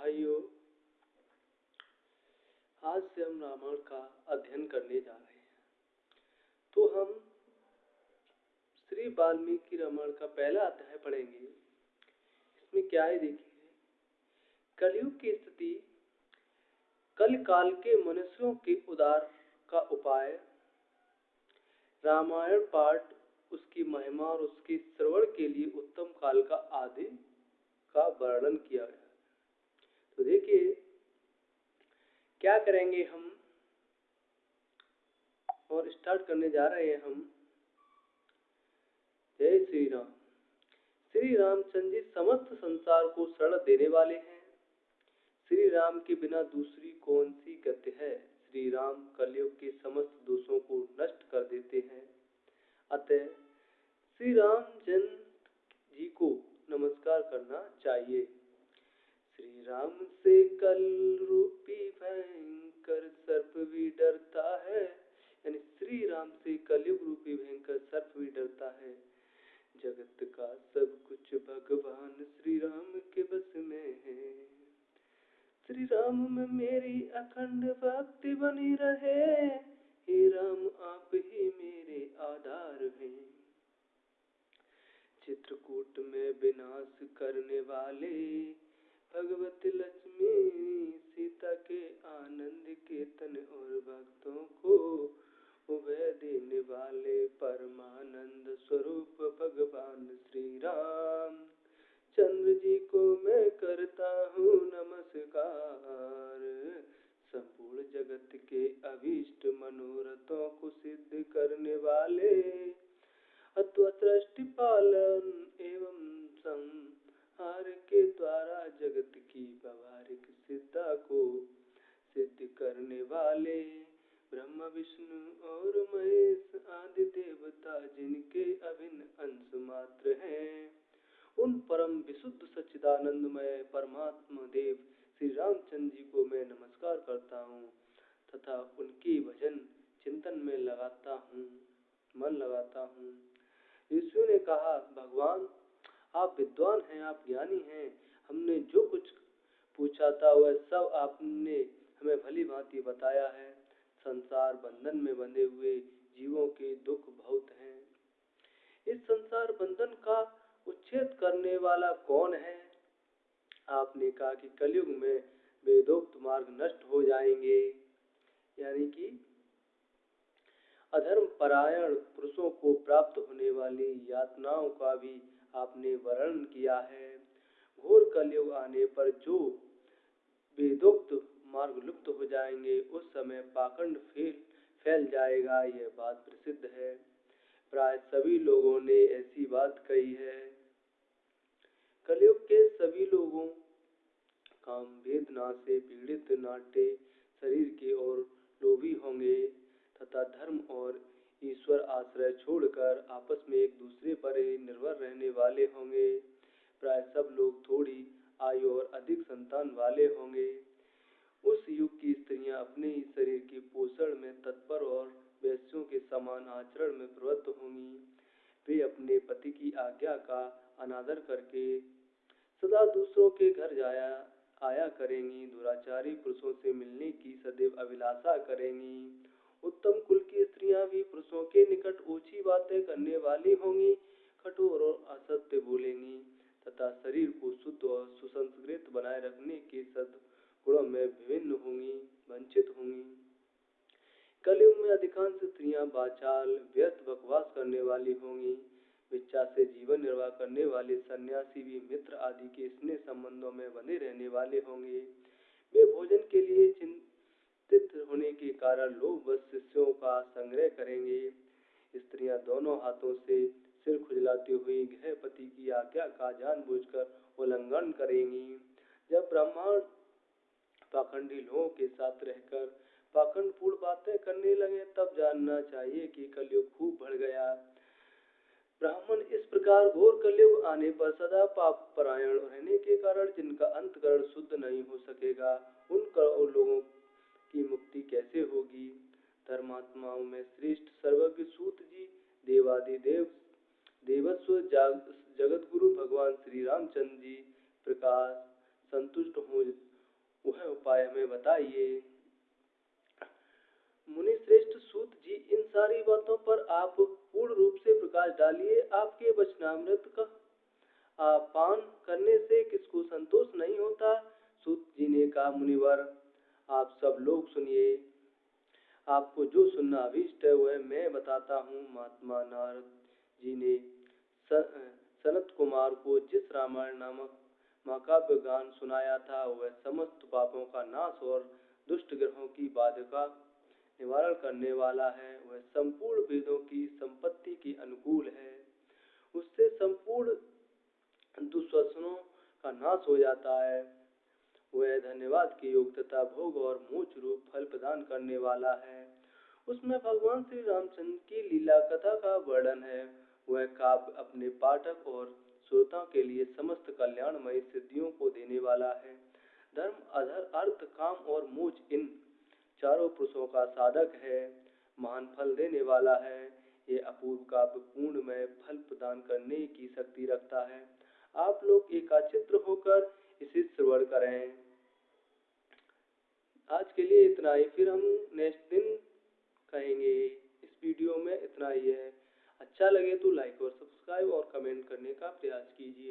भाइयों, आज से हम रामायण का अध्ययन करने जा रहे हैं। तो हम श्री वाल्मीकि रामायण का पहला अध्याय पढ़ेंगे। इसमें क्या है देखिए, कलयुग की स्थिति कल काल के मनुष्यों के उदार का उपाय, रामायण पाठ उसकी महिमा और उसके श्रवण के लिए उत्तम काल का आदि का वर्णन किया गया। तो देखिए, क्या करेंगे हम? और स्टार्ट करने जा रहे हैं हम। जय श्री राम। श्री रामचंद्र जी समस्त संसार को शरण देने वाले हैं। श्री राम के बिना दूसरी कौन सी गति है? श्री राम कलयुग के समस्त दोषों को नष्ट कर देते हैं। अतः श्री राम जन जी को नमस्कार करना चाहिए। राम से कल रूपी भयंकर सर्प भी डरता है। यानी श्री राम से कलयुग रूपी भयंकर सर्प भी डरता है। जगत का सब कुछ भगवान श्री राम के बस में है। श्री राम में मेरी अखंड भक्ति बनी रहे। हे राम, आप ही मेरे आधार हैं। चित्रकूट में विनाश करने वाले भगवती लक्ष्मी सीता के आनंद केतन और भक्तों को उभय देने वाले परमानंद स्वरूप भगवान श्री राम चंद्र जी को मैं करता हूँ नमस्कार। संपूर्ण जगत के अभीष्ट मनोरथों को सिद्ध करने वाले अथवा सृष्टि पालन एवं संग संहार के द्वारा जगत की व्यवहारिक सिद्धा को सिद्ध करने वाले ब्रह्म, विष्णु और महेश आदि देवता जिनके अभिन्न अंश मात्र हैं, उन परम विशुद्ध सच्चिदानंदमय परमात्मा देव श्री रामचंद्र जी को मैं नमस्कार करता हूँ तथा उनकी भजन चिंतन में लगाता हूँ, मन लगाता हूँ। यीशु ने कहा, भगवान आप विद्वान हैं, आप ज्ञानी हैं, हमने जो कुछ पूछा था वह सब आपने हमें भली भांति बताया है। संसार बंधन में बंधे हुए जीवों के दुख बहुत हैं। इस संसार बंधन का उच्छेद करने वाला कौन है? आपने कहा कि कलयुग में वेदोक्त मार्ग नष्ट हो जाएँगे। यानी कि अधर्म परायण पुरुषों को प्राप्त होने वाली यातनाओं का भी आपने वर्णन किया है। घोर कलयुग आने पर जो वेदोक्त मार्ग लुप्त हो जाएँगे, उस समय पाखंड फेल फैल जाएगा, यह बात प्रसिद्ध है। प्राय सभी लोगों ने ऐसी बात कही है। कलयुग के सभी लोगों, काम वेदना से पीड़ित नाट्य शरीर के और लोभी होंगे, तथा धर्म और ईश्वर आश्रय छोड़कर आपस में एक दूसरे पर ही निर्भर रहने वाले होंगे। प्राय सब लोग थोड़ी आयु और अधिक संतान वाले होंगे। उस युग की स्त्रियाँ अपने ही शरीर के पोषण में तत्पर और वैश्यों के समान आचरण में प्रवृत्त होंगी। वे अपने पति की आज्ञा का अनादर करके सदा दूसरों के घर जाया, आया करेंगी। दुराचारी पुरुषों से मिलने की सदैव अभिलाषा करेंगी। उत्तम कुल की स्त्रियाँ भी पुरुषों के निकट ऊँची बातें करने वाली होंगी। कठोर और असत्य बोलेंगी तथा शरीर को शुद्ध और सुसंस्कृत बनाए रखने के सद गुणों में विभिन्न होंगी, वंचित होंगी। कलयुग में अधिकांश स्त्रियाँ बाचाल, व्यर्थ बकवास करने वाली होंगी। विच्छा से जीवन निर्वाह करने वाले सन्यासी भी मित्र आदि के स्नेह संबंधों में बने रहने वाले होंगे। वे भोजन के लिए स्थित होने के कारण लोग बस शिष्यों का संग्रह करेंगे। स्त्रियाँ दोनों हाथों से सिर खुजलाती हुई गृह पति की आज्ञा का जानबूझकर उल्लंघन करेंगी। जब ब्राह्मण पाखंडी लोगों के साथ रहकर पाखंड पूर्ण बातें करने लगे, तब जानना चाहिए कि कलयुग खूब बढ़ गया। ब्राह्मण इस प्रकार घोर कलयुग आने पर सदा पाप परायण रहने के कारण जिनका अंतकरण शुद्ध नहीं हो सकेगा उन लोगों धर्मात्माओं में श्रेष्ठ सर्वज्ञ सूत जी, देवादि देव, देवस्व जगत गुरु भगवान श्री रामचंद्र जी, प्रकाश, संतुष्ट हो, वह उपाय हमें बताइए। मुनि श्रेष्ठ सूत जी, इन सारी बातों पर आप पूर्ण रूप से प्रकाश डालिए, आपके वचनामृत का। पान करने से किसको संतोष नहीं होता? सूत जी ने कहा, मुनिवर, आप सब लोग सुनिए। आपको जो सुनना अभिष्ट है, वह मैं बताता हूँ। महात्मा नारद जी ने सनत कुमार को जिस रामायण नामक महाकाव्य गान सुनाया था, वह समस्त पापों का नाश और दुष्ट ग्रहों की बाध्यता निवारण करने वाला है। वह संपूर्ण वेदों की संपत्ति के अनुकूल है। उससे संपूर्ण दुश्वसनों का नाश हो जाता है। वह धन्यवाद के योग तथा भोग और मोच रूप फल प्रदान करने वाला है। उसमें भगवान श्री रामचंद्र की लीला कथा का वर्णन है। वह काव्य अपने पाठक और श्रोताओं के लिए समस्त कल्याणमय सिद्धियों को देने वाला है। धर्म, अधर, अर्थ, काम और मोच इन चारों पुरुषों का साधक है। महान फल देने वाला है। ये अपूर्व काव्य पूर्ण में फल प्रदान करने की शक्ति रखता है। आप लोग एकाचित्र होकर इसे श्रवण करें। आज के लिए इतना ही। फिर हम नेक्स्ट दिन कहेंगे, इस वीडियो में इतना ही है। अच्छा लगे तो लाइक और सब्सक्राइब और कमेंट करने का प्रयास कीजिए।